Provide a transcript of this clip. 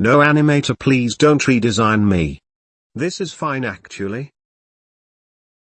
No animator please don't redesign me. This is fine actually.